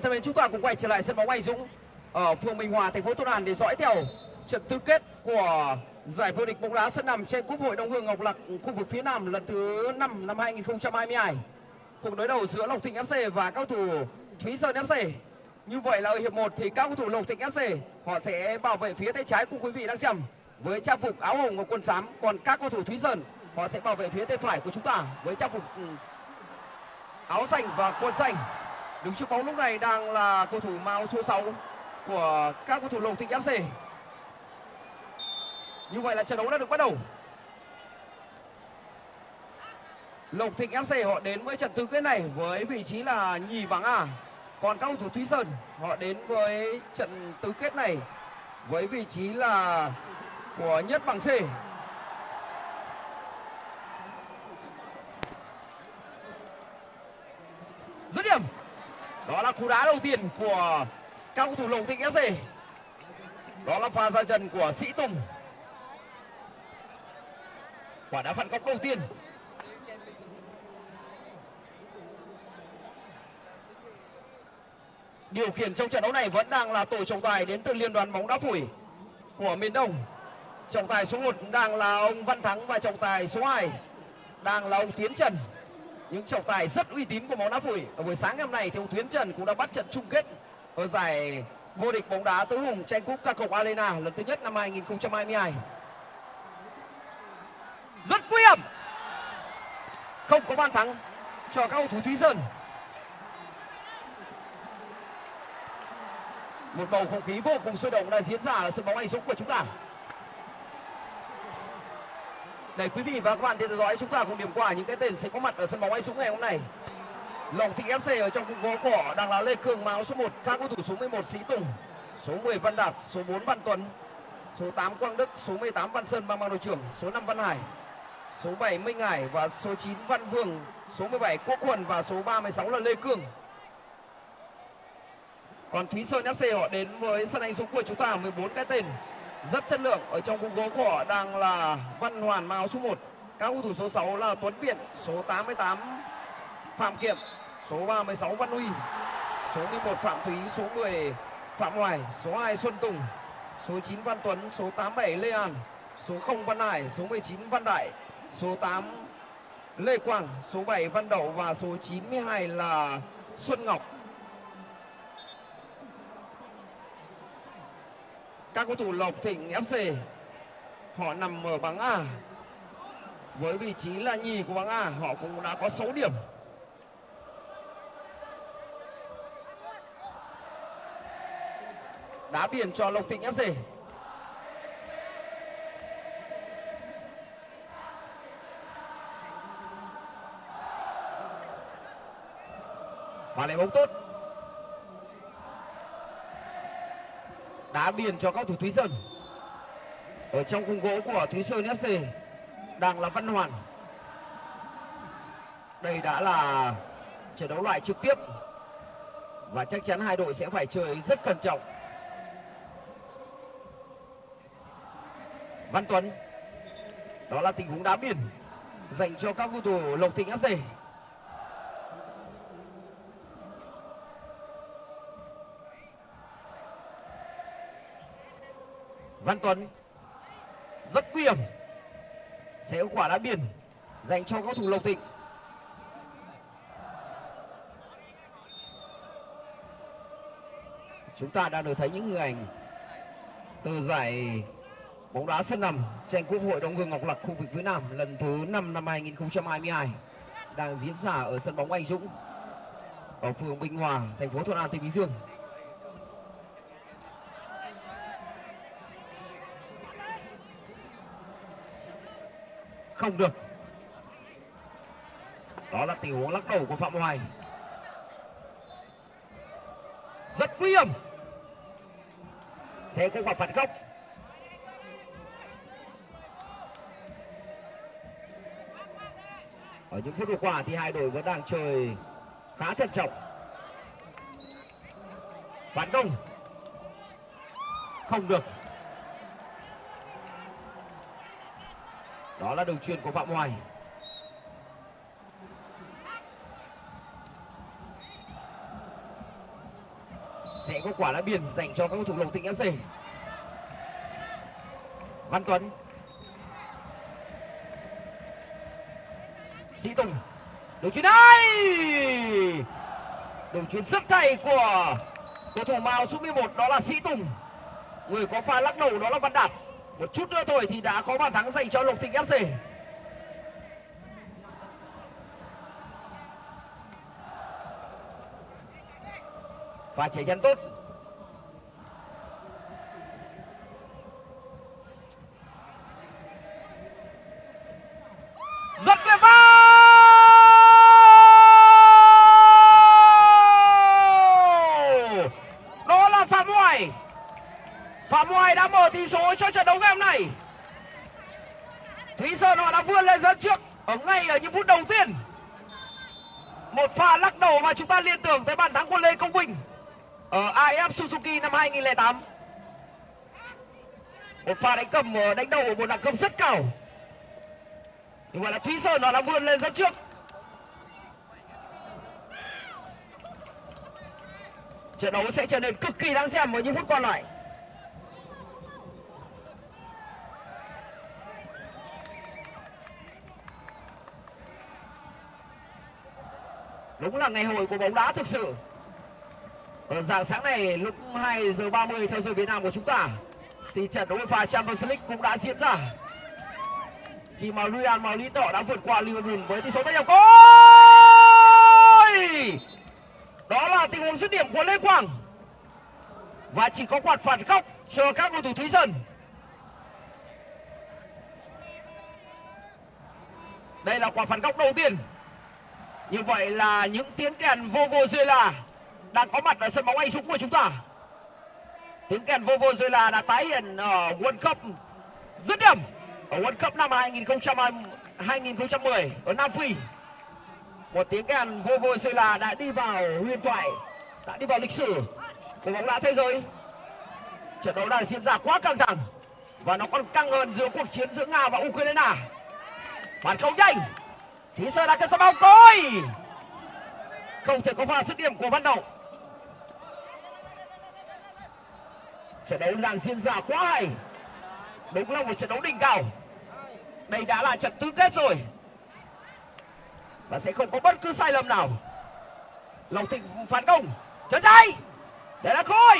bạn thân mến, chúng ta cùng quay trở lại sân bóng Anh Dũng ở phường Bình Hòa, thành phố Tôn An để dõi theo trận tứ kết của giải vô địch bóng đá sân nằm trên Cúp hội Đông Hương Ngọc Lặc khu vực phía Nam lần thứ 5 năm 2022. Cuộc đối đầu giữa Lộc Thịnh FC và các thủ Thúy Sơn FC. Như vậy là ở hiệp 1 thì các cầu thủ Lộc Thịnh FC họ sẽ bảo vệ phía tay trái của quý vị đang xem với trang phục áo hồng và quần xám, còn các cầu thủ Thúy Sơn họ sẽ bảo vệ phía tay phải của chúng ta với trang phục ừ, áo xanh và quần xanh. Đứng trước bóng lúc này đang là cầu thủ màu số 6 của các cầu thủ Lộc Thịnh FC. Như vậy là trận đấu đã được bắt đầu. Lộc Thịnh FC họ đến với trận tứ kết này với vị trí là nhì bảng A. Còn các cầu thủ Thúy Sơn họ đến với trận tứ kết này với vị trí là của nhất bảng C. Dứt điểm. Đó là cú đá đầu tiên của các cầu thủ Lộc Thịnh FC. Đó là pha ra chân của Sĩ Tùng. Quả đá phạt góc đầu tiên. Điều khiển trong trận đấu này vẫn đang là tổ trọng tài đến từ Liên đoàn bóng đá phủi của miền Đông. Trọng tài số 1 đang là ông Văn Thắng và trọng tài số 2 đang là ông Tiến Trần. Những trọng tài rất uy tín của bóng đá phủi. Ở buổi sáng ngày hôm nay thì ông Tiến Trần cũng đã bắt trận chung kết ở giải vô địch bóng đá tứ hùng tranh cúp ca cộc Arena lần thứ nhất năm 2022. Rất nguy hiểm. Không có bàn thắng cho các cầu thủ Thúy Sơn. Một bầu không khí vô cùng sôi động đã diễn ra ở sân bóng Anh Dũng của chúng ta. Để quý vị và các bạn theo dõi chúng ta cùng điểm qua những cái tên sẽ có mặt ở sân bóng Anh Dũng ngày hôm nay. Lòng Thị FC ở trong khung gỗ cỏ đang là Lê Cường áo số 1, các cầu thủ số 11 Sĩ Tùng, số 10 Văn Đạt, số 4 Văn Tuấn, số 8 Quang Đức, số 18 Văn Sơn mang mang đội trưởng, số 5 Văn Hải, số 7 Minh Hải. Và số 9 Văn Vương, số 17 Quốc Quần và số 36 là Lê Cường. Còn Thúy Sơn FC họ đến với sân Anh Dũng của chúng ta 14 cái tên rất chất lượng ở trong khung gỗ của họ đang là Văn Hoàn mang áo số 1, các cầu thủ số 6 là Tuấn Viện, số 88 Phạm Kiệm, số 36 Văn Huy, số 11 Phạm Thúy, số 10 Phạm Hoài, số 2 Xuân Tùng, số 9 Văn Tuấn, số 87 Lê An, số 0 Văn Hải, số 19 Văn Đại, số 8 Lê Quang, số 7 Văn Đậu và số 92 là Xuân Ngọc. Các cầu thủ Lộc Thịnh FC họ nằm ở bảng A. Với vị trí là nhì của bảng A, họ cũng đã có 6 điểm. Đá biển cho Lộc Thịnh FC và lại bóng tốt. Đá biên cho các thủ Thúy Sơn. Ở trong khung gỗ của Thúy Sơn FC đang là Văn Hoàn. Đây đã là trận đấu loại trực tiếp và chắc chắn hai đội sẽ phải chơi rất cẩn trọng. Văn Tuấn, đó là tình huống đá biên dành cho các cầu thủ Lộc Thịnh FC Văn Tuấn. Rất nguy hiểm. Sẽ có quả đá biển dành cho các thủ Lộc Thịnh. Chúng ta đang được thấy những hình ảnh từ giải bóng đá sân nằm tranh cúp hội Đông hương Ngọc Lặc khu vực phía Nam lần thứ 5 năm 2022 đang diễn ra ở sân bóng Anh Dũng ở phường Bình Hòa, thành phố Thuận An, tỉnh Bình Dương. Không được. Đó là tình huống lắc đầu của Phạm Hoài. Rất nguy hiểm. Sẽ có quả phạt góc. Ở những phút vừa qua thì hai đội vẫn đang chơi khá thận trọng. Phản công. Không được. Đó là đường truyền của Phạm Hoài. Sẽ có quả đá biển dành cho các cầu thủ Lộc Thịnh FC. Văn Tuấn. Sĩ Tùng. Đường chuyền đây đường chuyền rất hay của cầu thủ màu số 11 đó là Sĩ Tùng. Người có pha lắc đầu đó là Văn Đạt một chút nữa thôi thì đã có bàn thắng dành cho Lộc Thịnh FC và chạy chân tốt rất tuyệt vời đó là phạm hoài phạm hoài đã mở tỷ số cho trận đấu ngày hôm nay thúy sơn họ đã vươn lên dẫn trước ở ngay ở những phút đầu tiên một pha lắc đầu mà chúng ta liên tưởng tới bàn thắng của lê công vinh ở AF Suzuki năm 2008 một pha đánh cầm ờ, đánh đầu một đẳng cấp rất cao. Như vậy là Thúy Sơn nó đã vươn lên dẫn trước. Trận đấu sẽ trở nên cực kỳ đáng xem với những phút còn lại. Đúng là ngày hội của bóng đá thực sự. Ở dạng sáng này, lúc 2 giờ 30 theo giờ Việt Nam của chúng ta thì trận đấu UEFA Champions League cũng đã diễn ra. Khi mà Real Madrid đỏ đã vượt qua Liverpool với tỷ số tay nhập gol! Đó là tình huống dứt điểm của Lê Quang. Và chỉ có quạt phạt góc cho các cầu thủ Thúy Sơn. Đây là quả phạt góc đầu tiên. Như vậy là những tiếng kèn vô vô rơi là đang có mặt ở sân bóng Anh Dũng của chúng ta tiếng kèn vô vô rồi là đã tái hiện ở World Cup dứt điểm, ở World Cup năm 2010 ở Nam Phi. Một tiếng kèn vô vô rồi là đã đi vào huyền thoại, đã đi vào lịch sử. Của bóng đá thế giới. Trận đấu đang diễn ra quá căng thẳng và nó còn căng hơn giữa cuộc chiến giữa Nga và Ukraine. Phản công nhanh. Thí sơ đã cất bóng. Cối không thể có pha dứt điểm của Văn động. Trận đấu đang diễn ra quá hay. Đúng là một trận đấu đỉnh cao đây đã là trận tứ kết rồi. Và sẽ không có bất cứ sai lầm nào. Lòng thịnh phản công. Chân tay để là khôi.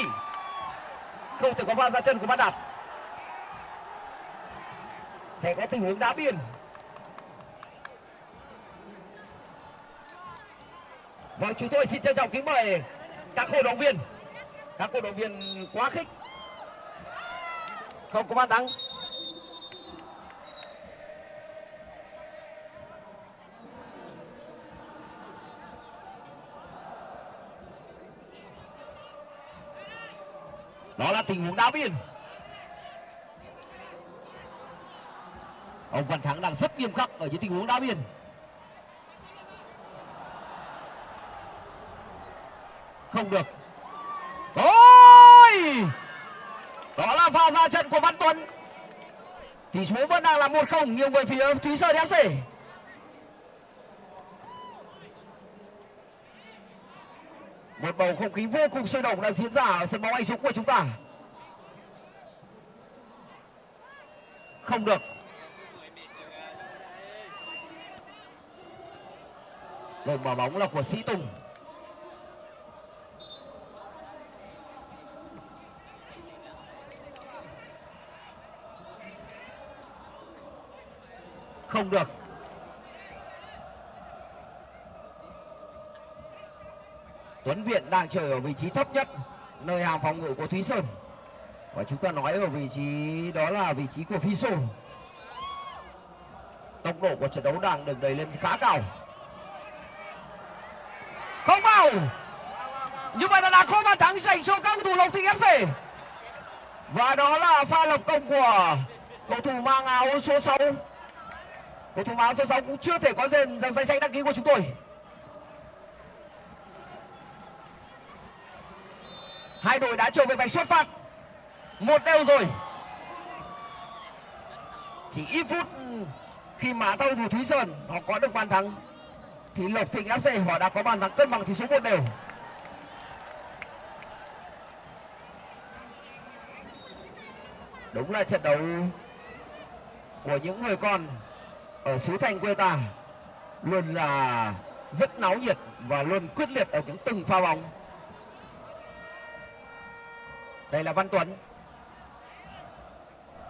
Không thể có pha ra chân của Văn Đạt. Sẽ có tình huống đá biên. Vâng, chúng tôi xin trân trọng kính mời các cổ động viên. Các cổ động viên quá khích. Không có bàn thắng. Đó là tình huống đá biên. Ông Văn Thắng đang rất nghiêm khắc ở những tình huống đá biên. không được ôi đó là pha ra trận của văn tuấn. Tỷ số vẫn đang là một không, nhiều người phía thúy sơn fc một bầu không khí vô cùng sôi động đã diễn ra ở sân bóng anh dũng của chúng ta. Không được. Lời mở bóng là của sĩ tùng. Không được. Tuấn Viện đang chơi ở vị trí thấp nhất, nơi hàng phòng ngự của Thúy Sơn. Và chúng ta nói ở vị trí, đó là vị trí của Phi Sô tốc độ của trận đấu đang được đẩy lên khá cao. Không vào. Như vậy là đã có bàn thắng dành cho các cầu thủ Lộc Thịnh FC và đó là pha lập công của cầu thủ mang áo số 6 cầu thủ áo số 6 cũng chưa thể có dần dòng danh sách đăng ký của chúng tôi. Hai đội đã trở về vạch xuất phát. Một đều rồi. Chỉ ít phút khi mà thao thủ thúy sơn họ có được bàn thắng, thì lộc thịnh fc họ đã có bàn thắng cân bằng tỷ số một đều. Đúng là trận đấu của những người con ở xứ Thanh quê ta, luôn là rất náo nhiệt và luôn quyết liệt ở những từng pha bóng. Đây là Văn Tuấn.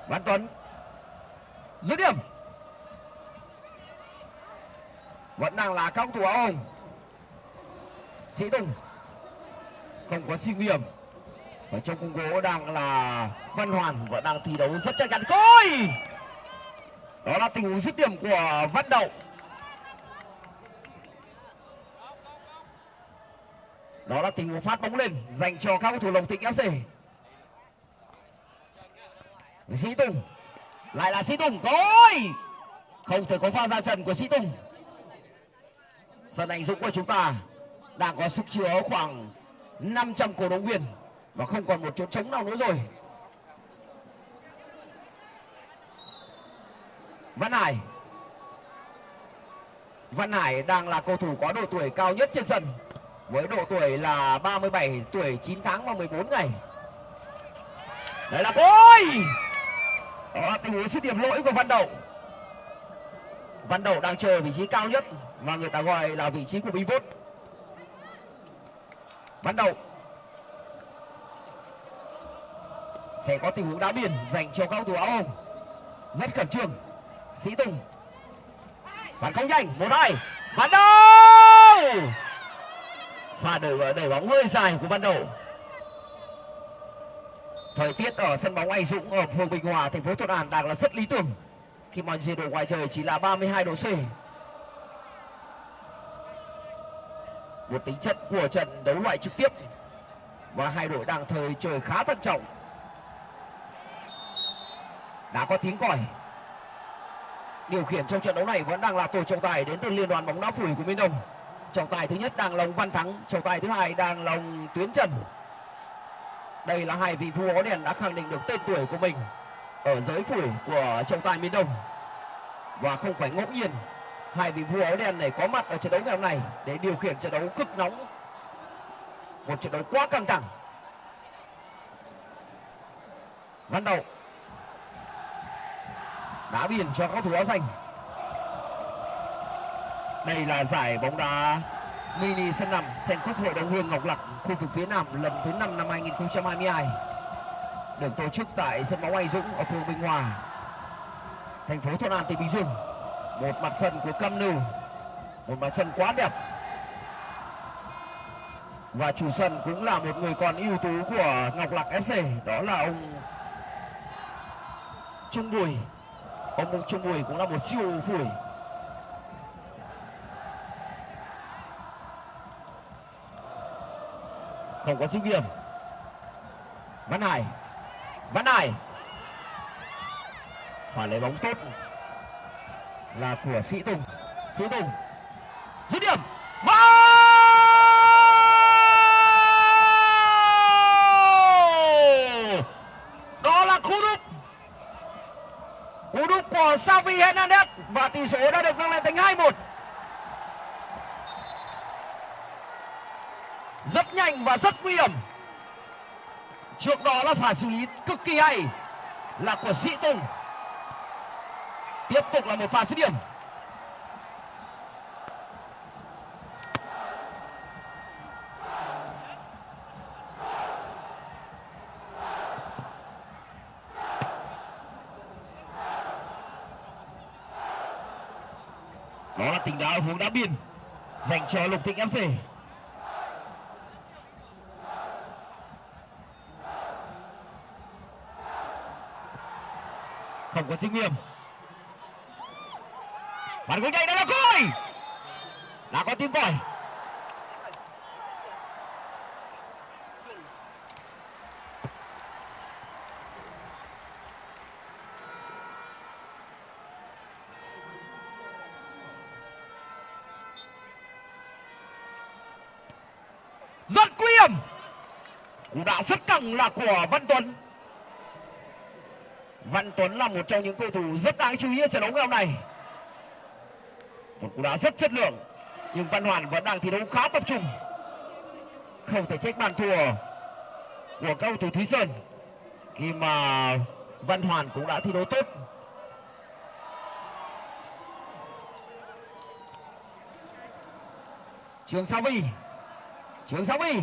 Văn Tuấn. Dứt điểm. Vẫn đang là các thủ áo hồng. Sĩ Tùng. Không có sinh hiểm. Ở trong khung gỗ đang là Văn Hoàn, vẫn đang thi đấu rất chắc chắn. Coi! Đó là tình huống dứt điểm của văn đậu đó là tình huống phát bóng lên dành cho các cầu thủ lồng thịnh fc sĩ tùng, lại là sĩ tùng coi không thể có pha ra trần của sĩ tùng. Sân anh dũng của chúng ta đang có sức chứa khoảng 500 cổ động viên và không còn một chỗ trống nào nữa rồi. Văn Hải. Văn Hải đang là cầu thủ có độ tuổi cao nhất trên sân, với độ tuổi là 37 tuổi 9 tháng và 14 ngày. Đây là ôi đó là tình huống dứt điểm lỗi của Văn Đậu. Văn Đậu đang chờ vị trí cao nhất và người ta gọi là vị trí của pivot Văn Đậu sẽ có tình huống đá biển dành cho các thủ áo hồng. Rất khẩn trương sĩ tùng. Phản công nhanh, một hai Văn đầu pha đẩy đẩy bóng hơi dài của Văn đầu thời tiết ở sân bóng anh dũng ở phường bình hòa, thành phố thuận an đang là rất lý tưởng. Khi mà nhiệt độ ngoài trời chỉ là 32 độ c. Một tính chất của trận đấu loại trực tiếp. Và hai đội đang thời trời khá thận trọng. Đã có tiếng còi điều khiển trong trận đấu này vẫn đang là tổ trọng tài đến từ liên đoàn bóng đá phủi của miền đông. Trọng tài thứ nhất đang là ông văn thắng, trọng tài thứ hai đang là ông tuyến trần. Đây là hai vị vua áo đèn đã khẳng định được tên tuổi của mình ở giới phủi của trọng tài miền đông. Và không phải ngẫu nhiên, hai vị vua áo đen này có mặt ở trận đấu ngày hôm nay để điều khiển trận đấu cực nóng. Một trận đấu quá căng thẳng. Văn đầu đá biển cho các thủ áo xanh đây là giải bóng đá mini sân nằm tranh cúp hội đồng hương ngọc lặc khu vực phía nam lần thứ năm năm 2022 được tổ chức tại sân bóng Anh Dũng ở phường Bình Hòa, thành phố Thuận An, tỉnh Bình Dương. Một mặt sân của Cam nưu một mặt sân quá đẹp. Và chủ sân cũng là một người con ưu tú của Ngọc Lặc FC, đó là ông Trung Bùi. Ông Trung mùi cũng là một siêu phủi. Không có dứt điểm. Văn Hải. Văn Hải. Phải lấy bóng tốt. Là của Sĩ Tùng. Sĩ Tùng. Dứt điểm Vào! đó là cú đúp cú đúp của Xavi Hernandez và tỷ số đã được nâng lên thành 2-1 rất nhanh và rất nguy hiểm. Trước đó là phải xử lý cực kỳ hay là của sĩ tùng. Tiếp tục là một pha dứt điểm. Đó là tình đá hướng đá biên, dành cho lục thịnh fc không có sinh nghiêm. Phản công nhanh đó là còi đã có tiếng còi rất nguy hiểm cú đá là của văn tuấn Văn Tuấn là một trong những cầu thủ rất đáng chú ý ở trận đấu ngày hôm nay. Một cú đá rất chất lượng, nhưng Văn Hoàn vẫn đang thi đấu khá tập trung. Không thể trách bàn thua của cầu thủ Thúy Sơn khi mà Văn Hoàn cũng đã thi đấu tốt. Trường Sa Vi Trường Sa Vi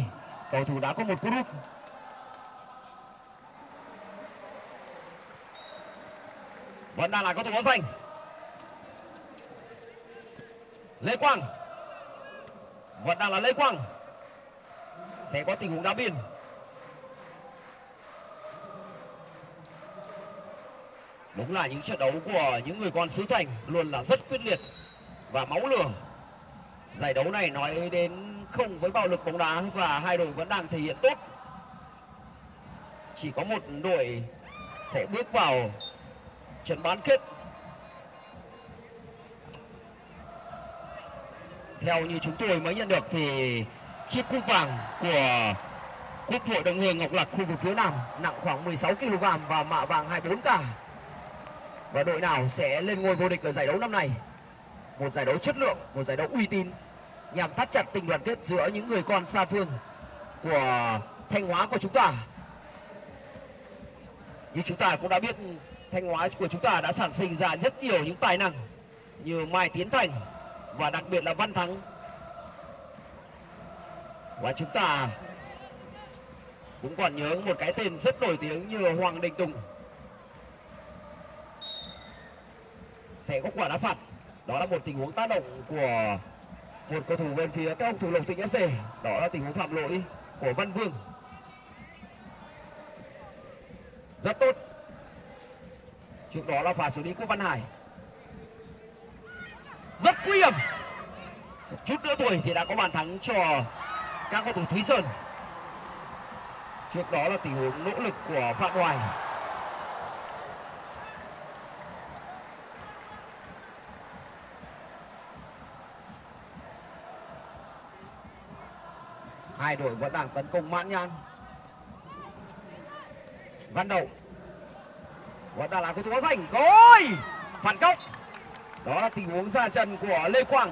cầu thủ đã có một cú đúp vẫn đang là cầu thủ áo xanh lê quang. Vẫn đang là lê quang sẽ có tình huống đá biên. Đúng là những trận đấu của những người con xứ thành luôn là rất quyết liệt và máu lửa. Giải đấu này nói đến không với bạo lực bóng đá và hai đội vẫn đang thể hiện tốt. Chỉ có một đội sẽ bước vào trận bán kết. Theo như chúng tôi mới nhận được thì chiếc cúp vàng của quốc hội đồng hương ngọc lạc khu vực phía nam nặng khoảng 16 kg và mạ vàng 24k và đội nào sẽ lên ngôi vô địch ở giải đấu năm nay? Một giải đấu chất lượng, một giải đấu uy tín nhằm thắt chặt tình đoàn kết giữa những người con xa phương của thanh hóa của chúng ta. Như chúng ta cũng đã biết Thanh Hóa của chúng ta đã sản sinh ra rất nhiều những tài năng như Mai Tiến Thành và đặc biệt là Văn Thắng. Và chúng ta cũng còn nhớ một cái tên rất nổi tiếng như Hoàng Đình Tùng. Sẽ có quả đá phạt. Đó là một tình huống tác động của một cầu thủ bên phía các ông thủ lộc tỉnh FC. Đó là tình huống phạm lỗi của Văn Vương. Rất tốt trước đó là pha xử lý của Văn Hải. Rất nguy hiểm. Một chút nữa tuổi thì đã có bàn thắng cho các cầu thủ Thúy Sơn. Trước đó là tình huống nỗ lực của Phạm Hoài. Hai đội vẫn đang tấn công mãn nhãn. Văn Đậu vẫn đang là cầu thủ áo xanh rồi. Phản công đó là tình huống ra chân của lê quang.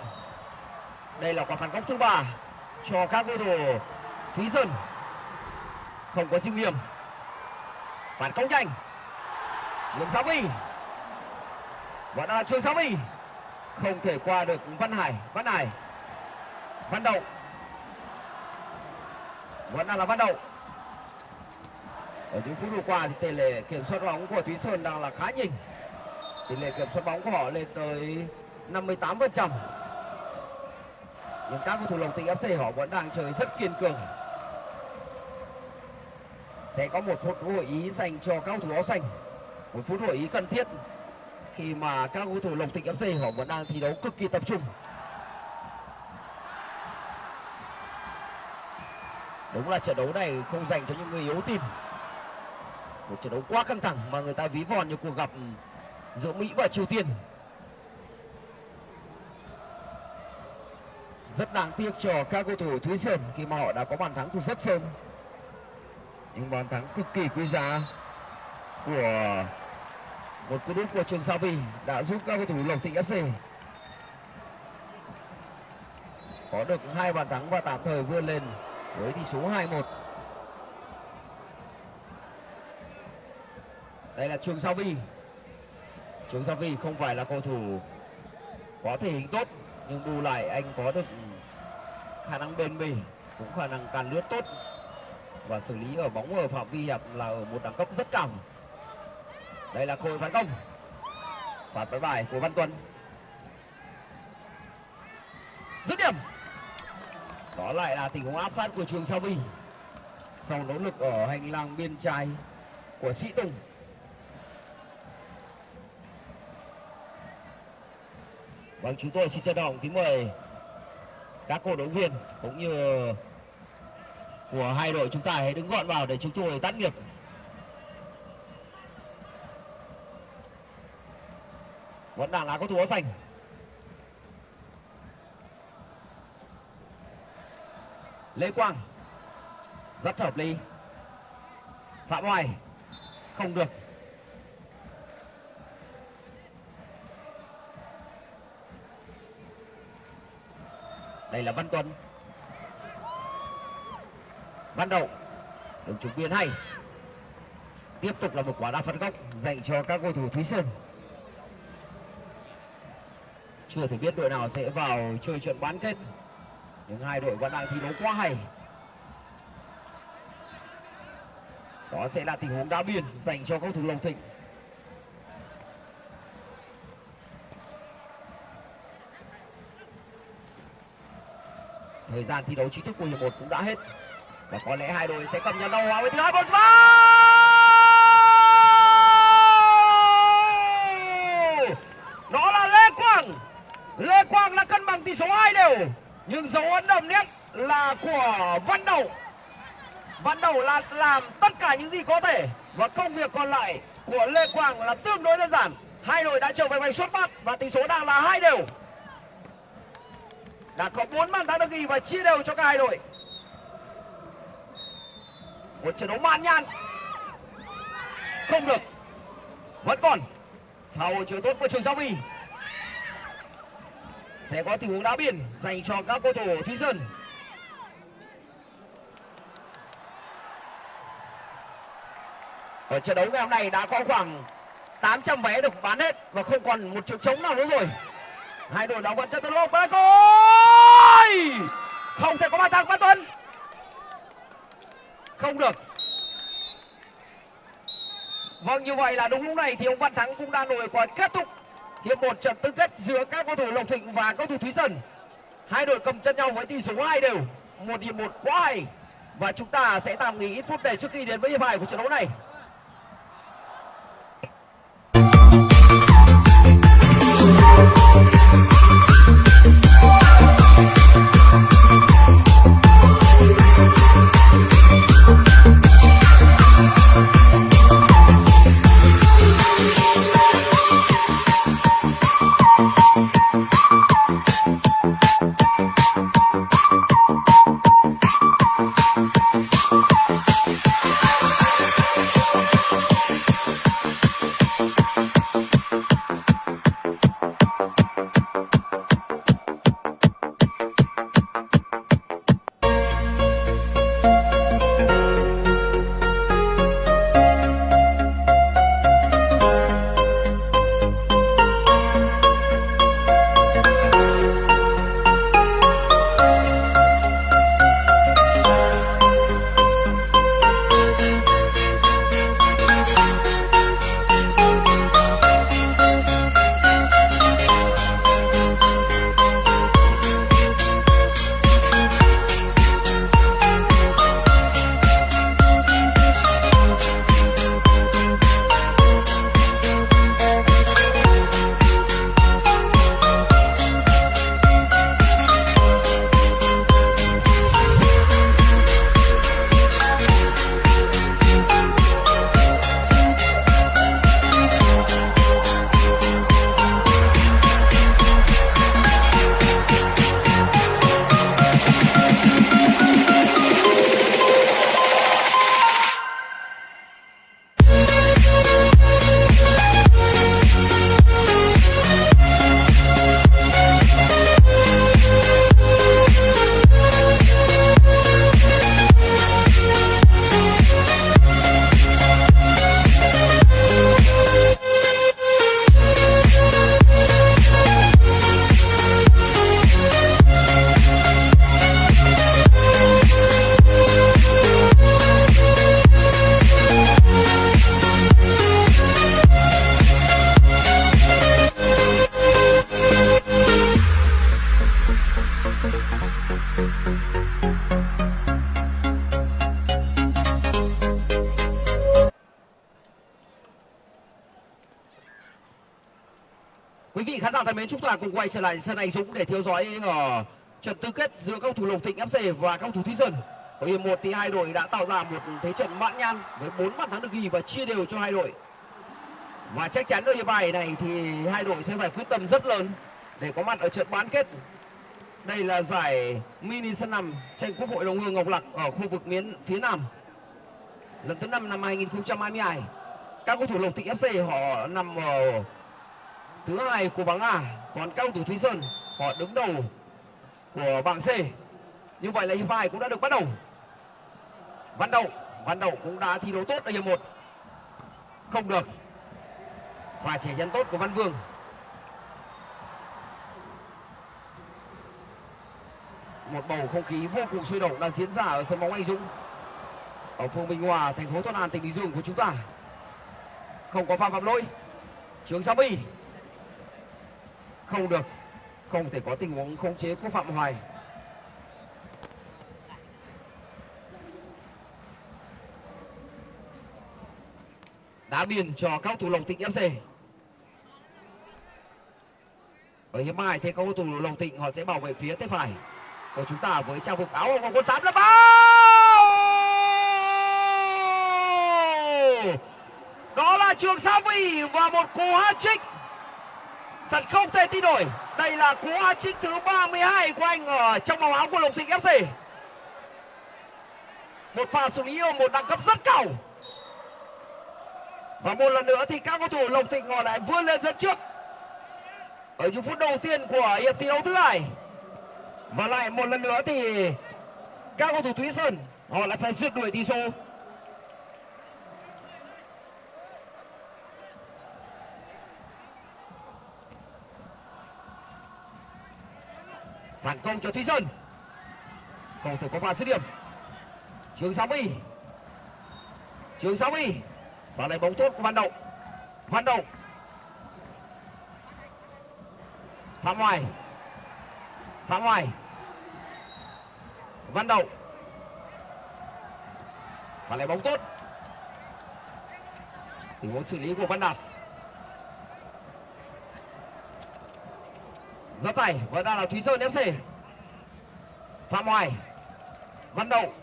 Đây là quả phản công thứ ba cho các cầu thủ thúy sơn. Không có sinh hiểm phản công nhanh. Trường sáu vi vẫn là trường sáu vi không thể qua được văn hải văn hải. Văn đậu. Vẫn đang là văn đậu ở những phút vừa qua thì tỷ lệ kiểm soát bóng của Thúy Sơn đang là khá nhỉnh tỷ lệ kiểm soát bóng của họ lên tới 58 phần trăm. Nhưng các cầu thủ Lộc tỉnh FC họ vẫn đang chơi rất kiên cường. Sẽ có một phút hội ý dành cho các cầu thủ áo xanh. Một phút hội ý cần thiết khi mà các cầu thủ Lộc tỉnh FC họ vẫn đang thi đấu cực kỳ tập trung. Đúng là trận đấu này không dành cho những người yếu tim một trận đấu quá căng thẳng mà người ta ví von như cuộc gặp ừ, giữa Mỹ và Triều Tiên. Rất đáng tiếc cho các cầu thủ Thúy Sơn khi mà họ đã có bàn thắng từ rất sớm. Những bàn thắng cực kỳ quý giá của một cú đúp của Trường Sa Vi đã giúp các cầu thủ Lộc Thịnh FC có được hai bàn thắng và tạm thời vươn lên với tỷ số 2-1 đây là Trường Sa Vi Trường Sa Vi không phải là cầu thủ có thể hình tốt, nhưng bù lại anh có được khả năng bền bỉ, cũng khả năng càn lướt tốt. Và xử lý ở bóng ở phạm vi hẹp là ở một đẳng cấp rất cao. Đây là cơ hội phản công. Phạt bắn bài của Văn Tuấn. Dứt điểm. Đó lại là tình huống áp sát của Trường Sa Vi sau nỗ lực ở hành lang biên trái của Sĩ Tùng Vâng, chúng tôi xin trân trọng kính mời các cổ động viên cũng như của hai đội chúng ta hãy đứng gọn vào để chúng tôi tắt nghiệp. Vẫn đang là có thủ áo xanh. Lê Quang rất hợp lý. Phạm Hoài không được đây là Văn Tuấn. Văn Đậu đường trục biên hay. Tiếp tục là một quả đá phạt góc dành cho các cầu thủ Thúy Sơn chưa thể biết đội nào sẽ vào chơi trận bán kết, nhưng hai đội vẫn đang thi đấu quá hay. Đó sẽ là tình huống đá biên dành cho cầu thủ lộc Thịnh. Thời gian thi đấu chính thức của hiệp một cũng đã hết. Và có lẽ hai đội sẽ cầm nhau đầu hòa với thứ hai một vào đó là lê quang. Lê quang là cân bằng tỷ số hai đều. Nhưng dấu ấn đậm nhất là của văn đầu văn đầu là làm tất cả những gì có thể. Và công việc còn lại của lê quang là tương đối đơn giản. Hai đội đã trở về vạch xuất phát và tỷ số đang là hai đều đã có 4 bàn thắng được ghi và chia đều cho cả hai đội. Một trận đấu man nhan không được. Vẫn còn. Phao chưa tốt của trường giao vi sẽ có tình huống đá biển dành cho các cầu thủ thúy sơn. Ở trận đấu ngày hôm nay đã có khoảng 800 vé được bán hết và không còn một chỗ trống nào nữa rồi hai đội đóng vẫn chân tấn lộc và gol! Không thể có bàn thắng văn tuấn. Không được. Vâng như vậy là đúng lúc này thì ông văn thắng cũng đã nổi còn kết thúc hiệp một trận tứ kết giữa các cầu thủ lộc thịnh và cầu thủ thúy sơn. Hai đội cầm chân nhau với tỷ số hai đều. Một hiệp một quá hay và chúng ta sẽ tạm nghỉ ít phút để trước khi đến với hiệp hai của trận đấu này. Giả thân mến, chúng ta cùng quay trở lại sân Anh Dũng để theo dõi ở trận tứ kết giữa các cầu thủ Lộc Thịnh FC và các cầu thủ Thúy Sơn. Ở hiệp 1 thì hai đội đã tạo ra một thế trận mãn nhan với 4 bàn thắng được ghi và chia đều cho hai đội. Và chắc chắn ở hiệp bài này thì hai đội sẽ phải quyết tâm rất lớn để có mặt ở trận bán kết. Đây là giải mini sân nằm tranh Quốc hội Đồng Hương Ngọc Lặc ở khu vực miền phía Nam. Lần thứ 5 năm 2022. Các cầu thủ Lộc Thịnh FC họ nằm ở thứ hai của bảng A, còn các thủ Thúy Sơn họ đứng đầu của bảng C. Như vậy là hiệp hai cũng đã được bắt đầu. Văn Đậu, Văn Đậu cũng đã thi đấu tốt ở hiệp 1. Không được. Và trẻ chân tốt của Văn Vương. Một bầu không khí vô cùng sôi động đang diễn ra ở sân bóng Anh Dũng. Ở phường Bình Hòa, thành phố Thuận An, tỉnh Bình Dương của chúng ta. Không có phạm phạm lỗi. Trường Sa Vi. Không được. Không thể có tình huống khống chế của Phạm Hoài. đá biên cho các thủ Lộc Thịnh FC. Ở hiệp hai thì các thủ Lộc Thịnh họ sẽ bảo vệ phía tay phải của chúng ta với trang phục áo của quân sám là bao. Đó là Trường Sa Vi và một cú hat-trick thật không thể tin nổi. Đây là cú hat-trick thứ 32 của anh ở trong màu áo của Lộc Thịnh FC. Một pha xử lý ở một đẳng cấp rất cao. Và một lần nữa thì các cầu thủ Lộc Thịnh họ lại vươn lên dẫn trước ở những phút đầu tiên của hiệp thi đấu thứ hai. Và lại một lần nữa thì các cầu thủ Thúy Sơn, họ lại phải rượt đuổi tỷ số. Phản công cho Thúy Sơn. cầu thể có pha dứt điểm. Trường Sáu mươi Trường Sáu mươi và lấy bóng tốt của Văn động Văn động Phạm Hoài. Phạm Hoài. Văn động và lấy bóng tốt. Tình huống xử lý của Văn Đạt. Giáp tài và đang là Thúy Sơn FC Phạm Hoài Văn Đậu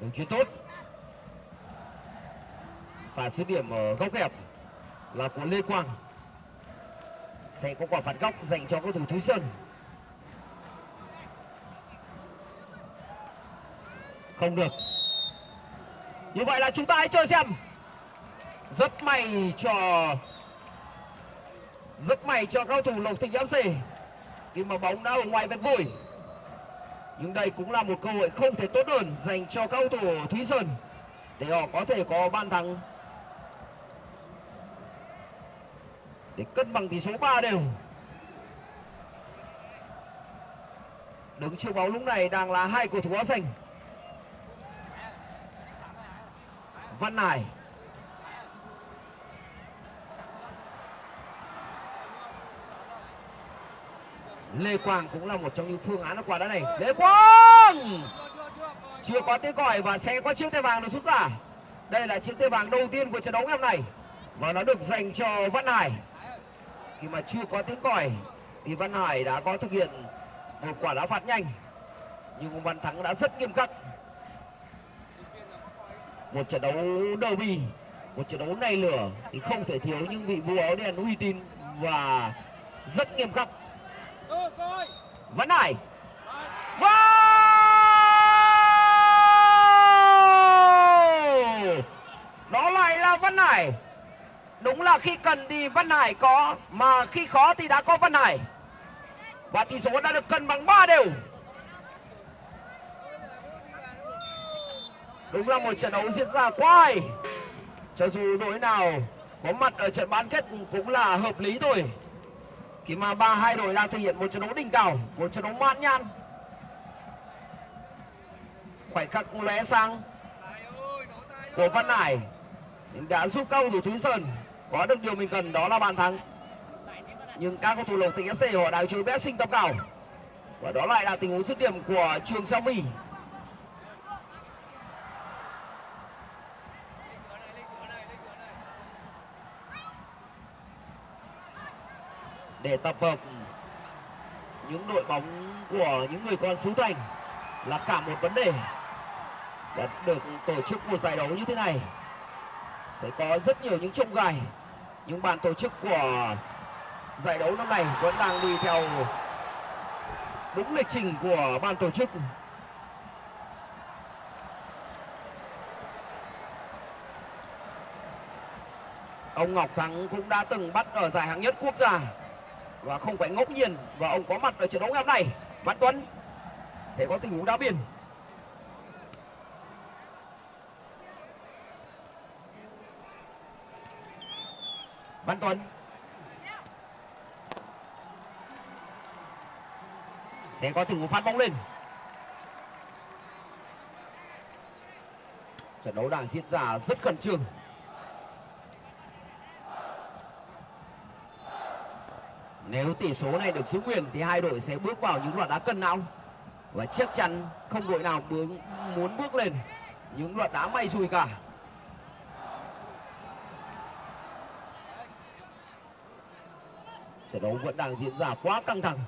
đường chuyền tốt. Và sứ điểm ở góc kẹp là của Lê Quang. Sẽ có quả phạt góc dành cho cầu thủ Thúy Sơn. Không được. Như vậy là chúng ta hãy chơi xem. Rất may cho rất may cho cầu thủ Lộc Thịnh FC khi mà bóng đã ở ngoài vạch vôi nhưng đây cũng là một cơ hội không thể tốt hơn dành cho cầu thủ Thúy Sơn để họ có thể có bàn thắng để cân bằng tỷ số 3 đều. Đứng trước bóng lúc này đang là hai cầu thủ áo xanh. Văn Hải. Lê Quang cũng là một trong những phương án qua đá này. Lê Quang! Chưa có tiếng còi và sẽ có chiếc thẻ vàng được rút ra. Đây là chiếc thẻ vàng đầu tiên của trận đấu ngày hôm nay. Và nó được dành cho Văn Hải. Khi mà chưa có tiếng còi thì Văn Hải đã có thực hiện một quả đá phạt nhanh. Nhưng Văn Thắng đã rất nghiêm khắc. Một trận đấu derby một trận đấu này lửa thì không thể thiếu những vị vua áo đen uy tín và rất nghiêm khắc Văn Hải wow! đó lại là Văn Hải. Đúng là khi cần thì Văn Hải có, Mà khi khó thì đã có Văn Hải. Và tỷ số đã được cân bằng 3 đều. Đúng là một trận đấu diễn ra quá hay. Cho dù đội nào có mặt ở trận bán kết cũng là hợp lý thôi. Khi mà ba, hai đội đang thể hiện một trận đấu đỉnh cao, Một trận đấu mãn nhan Khoảnh khắc lóe sang của Văn Hải đã giúp cầu thủ Thúy Sơn có được điều mình cần, đó là bàn thắng. Nhưng các cầu thủ lộc tỉnh fc họ đang chơi vẽ sinh tập cao. Và đó lại là tình huống dứt điểm của trường sao my để tập hợp những đội bóng của những người con xứ Thành là cả một vấn đề đã được tổ chức một giải đấu như thế này. Sẽ có rất nhiều những trông gai. Những ban tổ chức của giải đấu năm nay vẫn đang đi theo đúng lịch trình của ban tổ chức. Ông Ngọc Thắng cũng đã từng bắt ở giải hạng nhất quốc gia và không phải ngẫu nhiên và ông có mặt ở trận đấu ngày hôm nay. Văn Tuấn sẽ có tình huống đá biên. Văn Tuấn sẽ có tình huống phát bóng lên. Trận đấu đang diễn ra rất khẩn trương. Nếu tỷ số này được giữ nguyên thì hai đội sẽ bước vào những loạt đá cân não và chắc chắn không đội nào muốn muốn bước lên những loạt đá may rủi cả. Trận đấu vẫn đang diễn ra quá căng thẳng.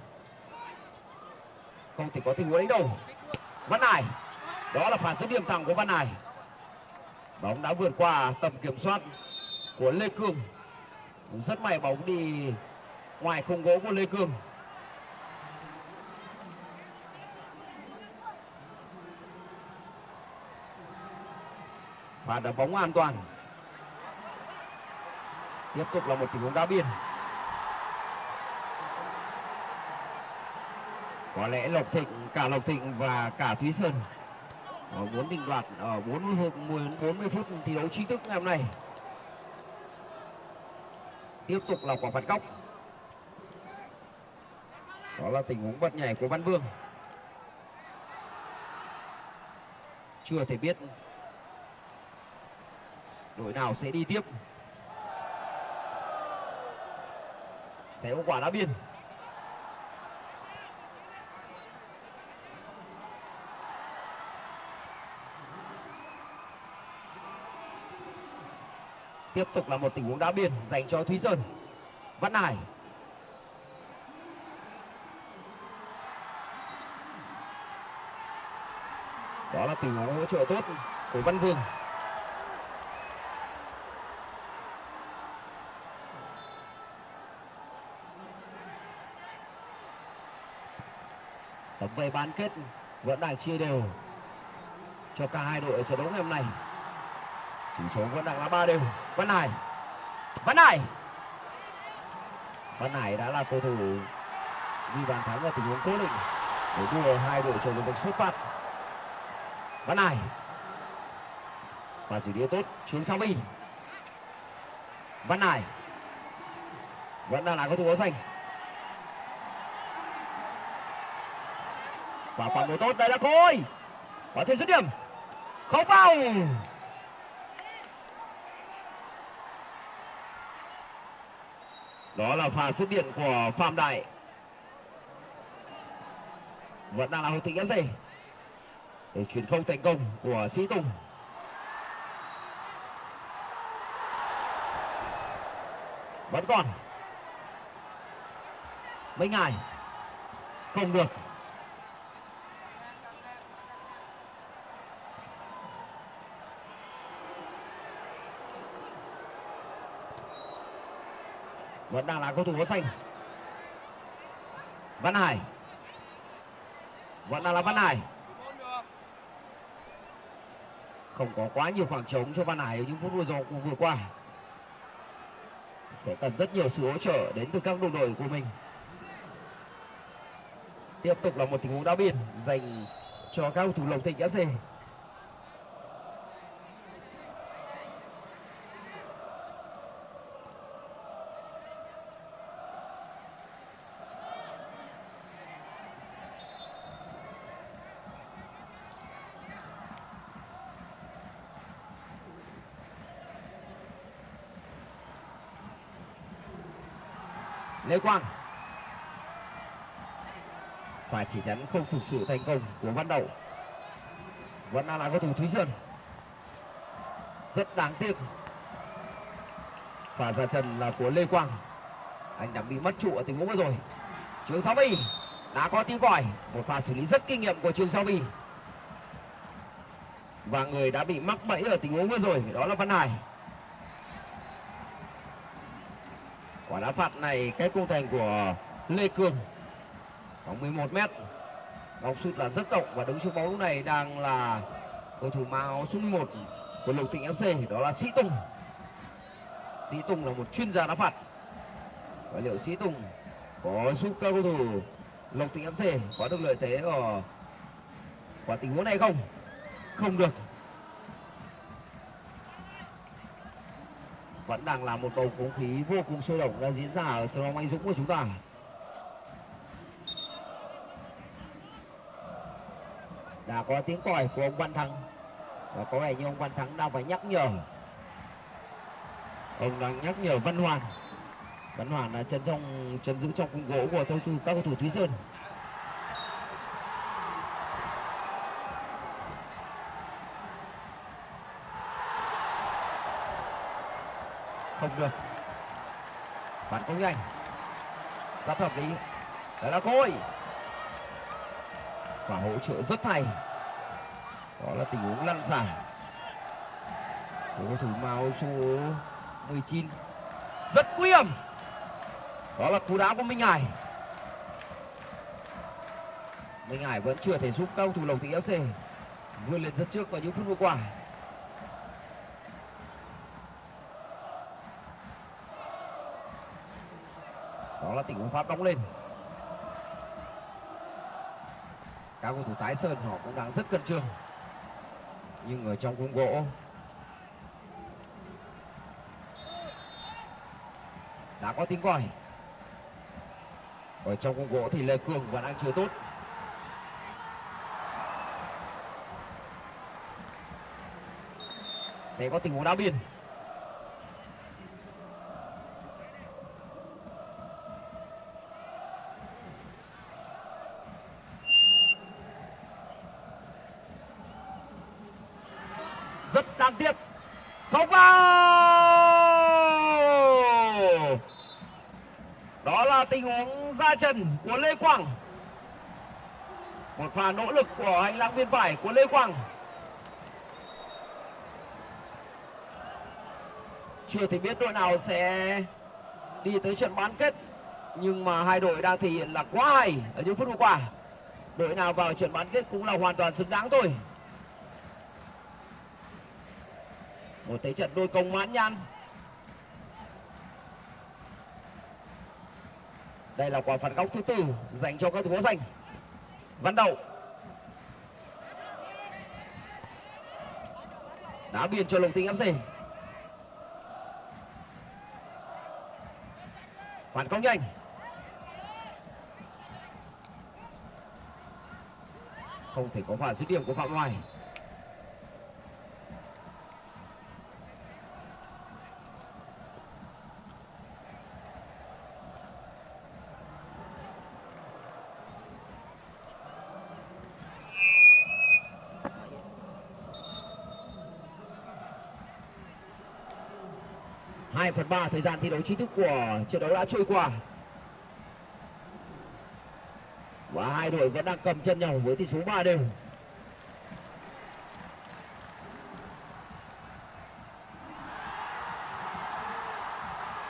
Không thể có tình huống đánh đầu văn hải, đó là phản dứt điểm thẳng của văn hải. Bóng đã vượt qua tầm kiểm soát của lê cương rất may bóng đi ngoài khung gỗ của lê cương và đá bóng an toàn. Tiếp tục là một tình huống đá biên. Có lẽ lộc thịnh, cả lộc thịnh và cả thúy sơn muốn định đoạt ở 40 40 phút thi đấu chính thức ngày hôm nay. Tiếp tục là quả phạt góc đó là tình huống bật nhảy của văn vương. Chưa thể biết đội nào sẽ đi tiếp. Sẽ có quả đá biên. Tiếp tục là một tình huống đá biên dành cho thúy sơn. Văn hải. Đó là tình huống hỗ trợ tốt của văn vương. Tấm vé bán kết vẫn đang chia đều cho cả hai đội ở trận đấu ngày hôm nay. Tỷ số vẫn đang là ba đều. Văn hải văn hải. Văn hải đã là cầu thủ ghi bàn thắng ở tình huống cố định để đưa hai đội trở về được xuất phát văn hải. Và xử lý tốt chuyến sau đi. Văn hải. Vẫn đang là cầu thủ áo xanh và phản đối tốt, đây là khôi có thể dứt điểm. Không vào. Đó là pha dứt điểm của phạm đại. Vẫn đang là hậu tịch fc để chuyển không thành công của sĩ tùng. Vẫn còn. Mấy ngày không được. Vẫn đang là cầu thủ áo xanh. Văn hải. Vẫn đang là văn hải không có quá nhiều khoảng trống cho văn hải ở những phút vừa rồi, vừa qua. Sẽ cần rất nhiều sự hỗ trợ đến từ các đồng đội của mình. Tiếp tục là một tình huống đá biên dành cho các cầu thủ lộc thịnh fc Lê Quang. Phải chỉ chắn không thực sự thành công của Văn Đậu vẫn đang là cầu thủ Thúy Sơn. Rất đáng tiếc. Pha ra chân là của Lê Quang. Anh đã bị mất trụ ở tình huống vừa rồi. Trường sáu vi đã có tiếng còi một pha xử lý rất kinh nghiệm của trường sáu vi và người đã bị mắc bẫy ở tình huống vừa rồi, đó là văn hải. Quả đá phạt này cái cung thành của lê cường. Khoảng 11 mét. Góc sút là rất rộng và đứng xuống bóng lúc này đang là cầu thủ mang áo số 11 của lục thịnh fc đó là sĩ tùng. Sĩ tùng là một chuyên gia đá phạt. Và liệu sĩ tùng có giúp các cầu thủ lộc thịnh fc có được lợi thế ở quả tình huống này không? Không được. Vẫn đang là một bầu không khí vô cùng sôi động đang diễn ra ở sân bóng anh dũng của chúng ta. Đã có tiếng còi của ông văn thắng. Và có vẻ như ông văn thắng đang phải nhắc nhở. Ông đang nhắc nhở văn hoàn. Văn hoàn là chân trong, chân giữ trong khung gỗ của các cầu thủ thúy sơn. Không được phản công nhanh. Rất hợp lý. Đó là côi và hỗ trợ rất hay. Đó là tình huống lăn xả. Của cầu thủ màu số 19 rất nguy hiểm. Đó là cú đá của Minh Hải. Minh Hải vẫn chưa thể giúp cầu thủ Lộc Thị FC vươn lên rất trước vào những phút vừa qua. Đó là tình huống phát bóng lên. Các cầu thủ tái sơn họ cũng đang rất cân trương. Nhưng ở trong khung gỗ, đã có tiếng còi. Ở trong khung gỗ thì lê cường vẫn đang chưa tốt. Sẽ có tình huống đá biên rất đáng tiếc không vào đó là tình huống ra chân của lê quang một pha nỗ lực của hành lang biên phải của lê quang. Chưa thể biết đội nào sẽ đi tới trận bán kết, nhưng mà hai đội đang thể hiện là quá hay ở những phút vừa qua. Đội nào vào trận bán kết cũng là hoàn toàn xứng đáng thôi. Một thế trận đôi công mãn nhãn. Đây là quả phạt góc thứ tư dành cho các thủ áo xanh văn đậu đá biên cho lồng tinh fc phản công nhanh. Không thể có pha dứt điểm của phạm hoài. 2 phần 3 thời gian thi đấu chính thức của trận đấu đã trôi qua. Và hai đội vẫn đang cầm chân nhau với tỷ số ba đều.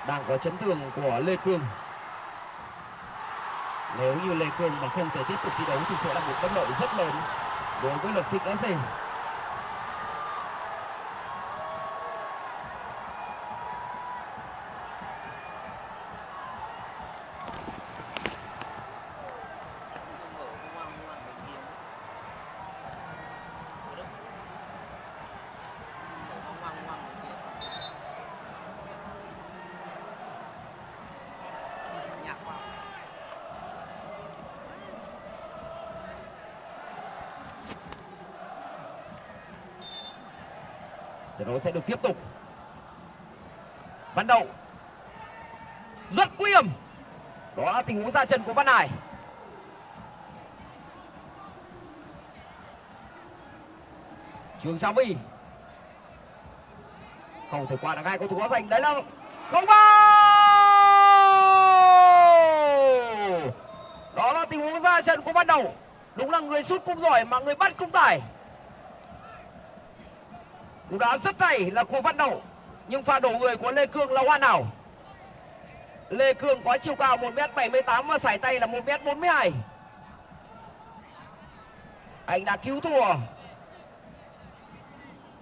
Đang có chấn thương của lê cương nếu như lê cương mà không thể tiếp tục thi đấu thì sẽ là một bất lợi rất lớn đối với lực thịnh fc gì? đấu sẽ được tiếp tục. Văn đậu rất nguy hiểm. Đó là tình huống ra trận của văn hải trường sa vi không thể qua được hai cầu thủ quá giành. Đấy là không bao đó là tình huống ra trận của Văn đầu đúng là người sút cũng giỏi mà người bắt cũng tải cú đá rất hay là của văn đầu nhưng pha đổ người của lê cương là hoàn hảo. Lê cương có chiều cao 1 m 78 và sải tay là 1 m 42 anh đã cứu thua.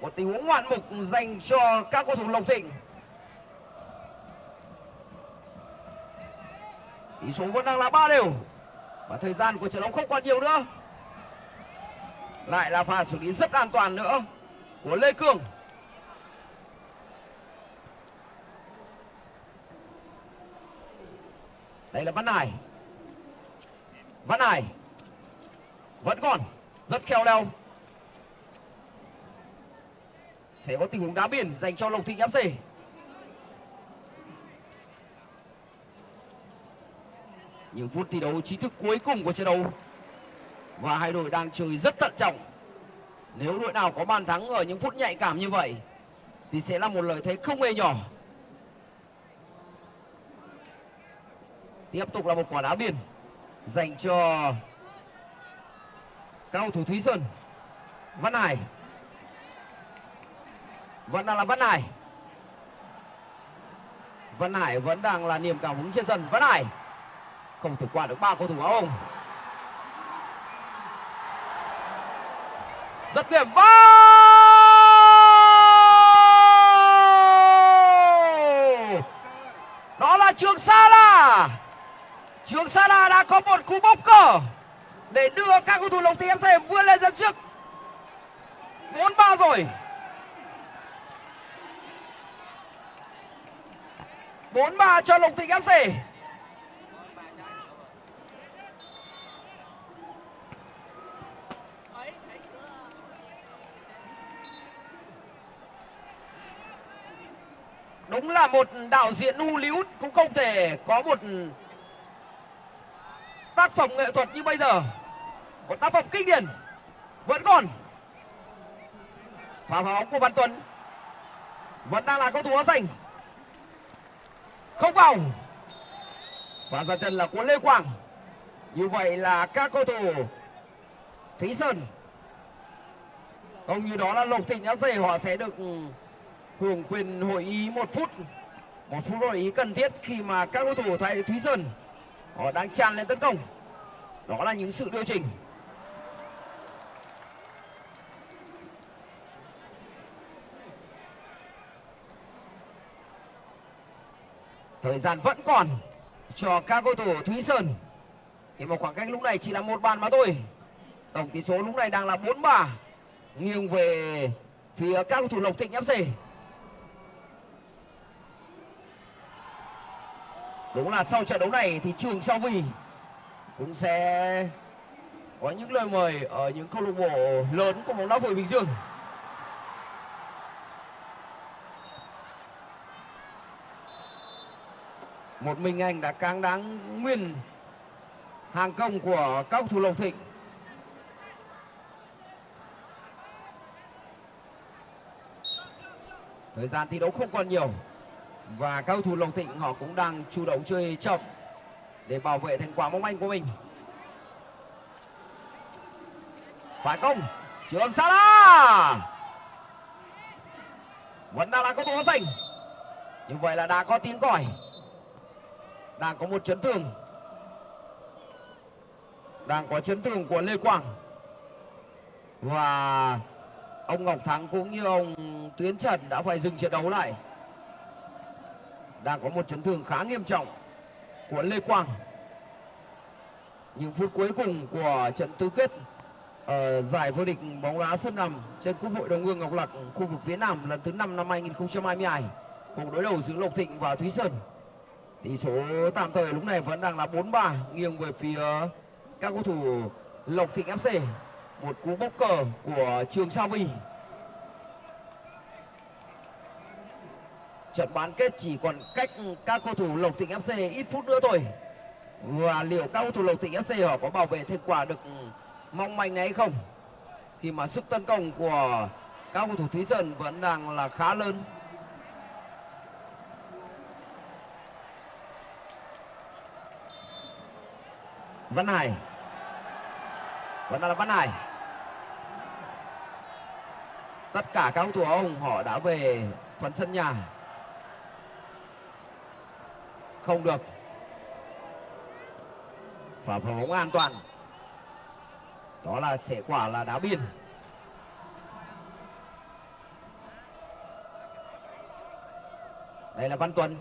Một tình huống ngoạn mục dành cho các cầu thủ lộc thịnh. Tỷ số vẫn đang là ba đều. Và thời gian của trận đấu không còn nhiều nữa. Lại là pha xử lý rất an toàn nữa của lê cương đây là văn hải. Văn hải vẫn còn rất khéo léo sẽ có tình huống đá biển dành cho lộc thịnh fc những phút thi đấu chính thức cuối cùng của trận đấu. Và hai đội đang chơi rất thận trọng nếu đội nào có bàn thắng ở những phút nhạy cảm như vậy, thì sẽ là một lợi thế không hề nhỏ. Tiếp tục là một quả đá biên dành cho cao thủ thúy sơn văn hải. Vẫn đang là văn hải. Văn hải vẫn đang là niềm cảm hứng trên sân. Văn hải không thể qua được ba cầu thủ áo hồng. Rất điểm vào! Đó là trường sa la trường sa la đã có một cú bốc cờ để đưa các cầu thủ lộc thị fc vươn lên dẫn trước. Bốn ba rồi. Bốn ba cho lộc thịnh fc đúng là một đạo diễn Hollywood cũng không thể có một tác phẩm nghệ thuật như bây giờ. Một tác phẩm kinh điển vẫn còn. Pha phá bóng của văn tuấn. Vẫn đang là cầu thủ áo xanh không vào. Và ra chân là của lê quang như vậy là các cầu thủ thúy sơn. Không như đó là lộc thịnh dày họ sẽ được hưởng quyền hội ý một phút. Một phút hội ý cần thiết khi mà các cầu thủ thầy thúy sơn, họ đang tràn lên tấn công. Đó là những sự điều chỉnh. Thời gian vẫn còn cho các cầu thủ thúy sơn. Thì một khoảng cách lúc này chỉ là một bàn mà thôi. Tổng tỷ số lúc này đang là bốn ba. Nghiêng về phía các cầu thủ lộc thịnh fc đúng là sau trận đấu này thì trường sao vì cũng sẽ có những lời mời ở những câu lạc bộ lớn của bóng đá vội bình dương. Một mình anh đã cáng đáng nguyên hàng công của các thủ lộc thịnh. Thời gian thi đấu không còn nhiều và các cầu thủ Long thịnh, họ cũng đang chủ động chơi chậm để bảo vệ thành quả mong manh của mình. Phản công trường Sala vẫn đang là cầu thủ xanh. Như vậy là đã có tiếng còi. Đang có một chấn thương. Đang có chấn thương của Lê Quang. Và ông Ngọc Thắng cũng như ông Tuyến Trần đã phải dừng trận đấu lại đang có một chấn thương khá nghiêm trọng của Lê Quang. Những phút cuối cùng của trận tứ kết ở giải vô địch bóng đá sân nằm trên quốc hội đồng hương Ngọc Lặc, khu vực phía Nam lần thứ 5 năm 2022 cuộc đối đầu giữa Lộc Thịnh và Thúy Sơn. Tỷ số tạm thời lúc này vẫn đang là 4-3 nghiêng về phía các cầu thủ Lộc Thịnh FC một cú bốc cờ của Trường Sa Vi trận bán kết chỉ còn cách các cầu thủ Lộc Thịnh FC ít phút nữa thôi. Và liệu các cầu thủ Lộc Thịnh FC họ có bảo vệ thành quả được ừ, mong manh này hay không? Khi mà sức tấn công của các cầu thủ Thúy Sơn vẫn đang là khá lớn. Văn Hải. Vẫn là văn hải. Tất cả các cầu thủ ông họ đã về phần sân nhà không được. Và phá bóng an toàn. Đó là sẽ quả là đá biên đây là văn tuấn.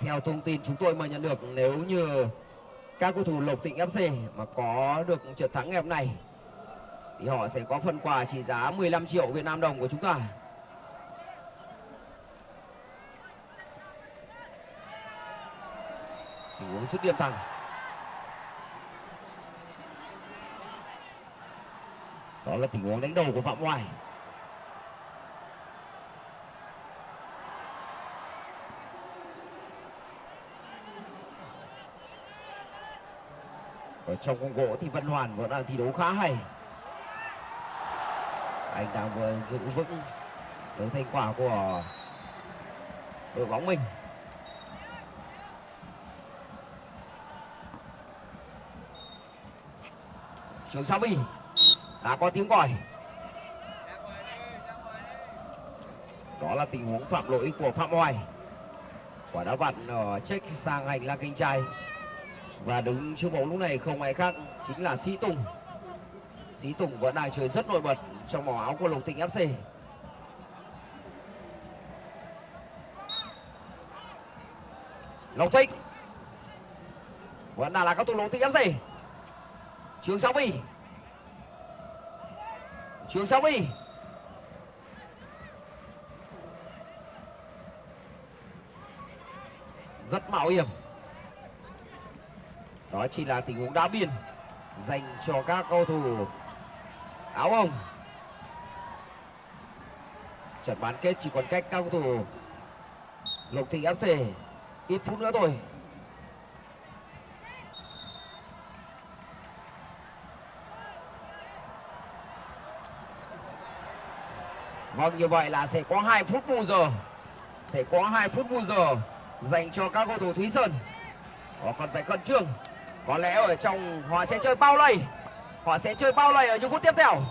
Theo thông tin chúng tôi mới nhận được, nếu như các cầu thủ lộc thịnh fc mà có được trận thắng ngày hôm nay, thì họ sẽ có phần quà trị giá 15 triệu Việt Nam đồng của chúng ta. Cú sút điểm thẳng. Đó là tình huống đánh đầu của Phạm Hoài. Ở trong khung gỗ thì Văn Hoàn vẫn đang thi đấu khá hay anh đang vừa giữ vững được thành quả của đội bóng mình trường Sa Vi đã có tiếng còi đó là tình huống phạm lỗi của phạm hoài. Quả đá vặn ở check sang hành lang cánh trái và đứng trước bóng lúc này không ai khác chính là sĩ tùng. Sĩ tùng vẫn đang chơi rất nổi bật trong màu áo của Lộc tỉnh FC. Lộc Thịnh. Vẫn đang là các thủ Lộc tỉnh FC. Trường Sáu Vi. Trường Sáu Vi. Rất mạo hiểm. Đó chỉ là tình huống đá biên dành cho các cầu thủ áo hồng trận bán kết chỉ còn cách các cầu thủ lộc thịnh fc ít phút nữa thôi Vâng như vậy là sẽ có 2 phút bù giờ. Sẽ có 2 phút bù giờ Dành cho các cầu thủ Thúy Sơn. Họ còn phải cẩn trương. Có lẽ ở trong, họ sẽ chơi bao lầy Họ sẽ chơi bao lầy ở những phút tiếp theo.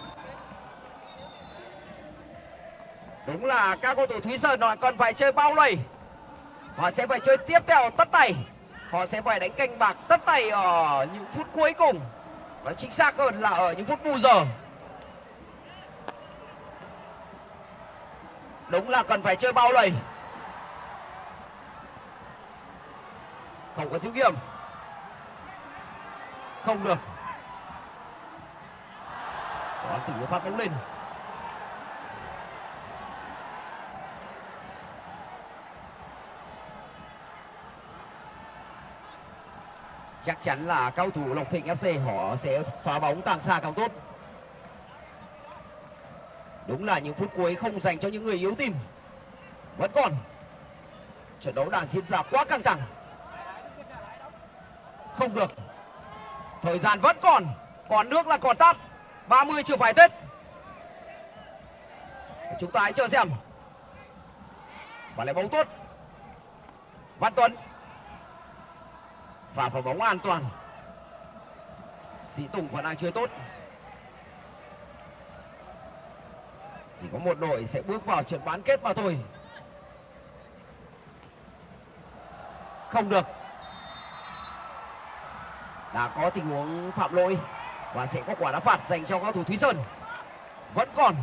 Đúng là các cầu thủ Thúy Sơn họ còn phải chơi bao lầy Họ sẽ phải chơi tiếp theo tất tay. Họ sẽ phải đánh canh bạc tất tay ở những phút cuối cùng. Và chính xác hơn là ở những phút bù giờ. Đúng là cần phải chơi bao lầy. Không có giữ nghiêm Không được. Có tình phát bóng lên. Chắc chắn là cao thủ Lộc Thịnh FC họ sẽ phá bóng càng xa càng tốt. Đúng là những phút cuối không dành cho những người yếu tim. Vẫn còn. Trận đấu đang diễn ra quá căng thẳng. Không được. Thời gian vẫn còn. Còn nước là còn tắt. 30 chưa phải Tết. Chúng ta hãy chờ xem. Và lại bóng tốt. Văn Tuấn và phải bóng an toàn sĩ tùng vẫn đang chơi tốt chỉ có một đội sẽ bước vào trận bán kết mà thôi. Không được. Đã có tình huống phạm lỗi và sẽ có quả đá phạt dành cho cao thủ thúy sơn. Vẫn còn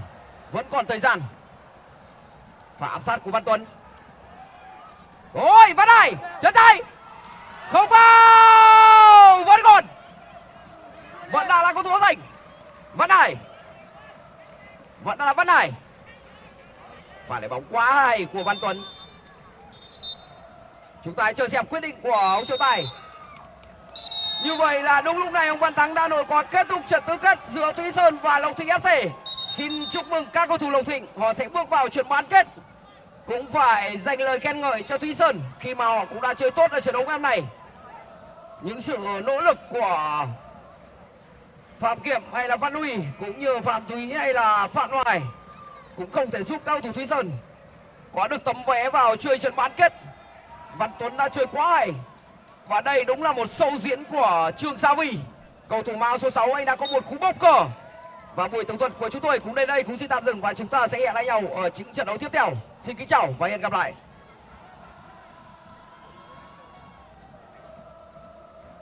vẫn còn thời gian. Và áp sát của văn tuấn. Ôi, văn này chân tay. Không vào vẫn còn. Vẫn đã là cầu thủ giành. Văn này vẫn là văn này. Và lại bóng quá hay của văn tuấn. Chúng ta hãy chờ xem quyết định của ông trọng tài. Như vậy là đúng lúc này, ông văn thắng đã nổi còn kết thúc trận tứ kết giữa thúy sơn và lộc thịnh fc xin chúc mừng các cầu thủ lộc thịnh, họ sẽ bước vào trận bán kết. Cũng phải dành lời khen ngợi cho thúy sơn khi mà họ cũng đã chơi tốt ở trận đấu ngày hôm nay. Những sự nỗ lực của phạm kiểm hay là văn uy cũng như phạm thúy hay là phạm hoài, cũng không thể giúp cao thủ thúy sơn. Có được tấm vé vào chơi trận bán kết. Văn tuấn đã chơi quá hay. Và đây đúng là một sâu diễn của trương gia vi cầu thủ mão số 6 anh đã có một cú bốc cờ và buổi tổng thuật của chúng tôi cũng đến đây cũng xin tạm dừng và chúng ta sẽ hẹn lại nhau ở những trận đấu tiếp theo. Xin kính chào và hẹn gặp lại.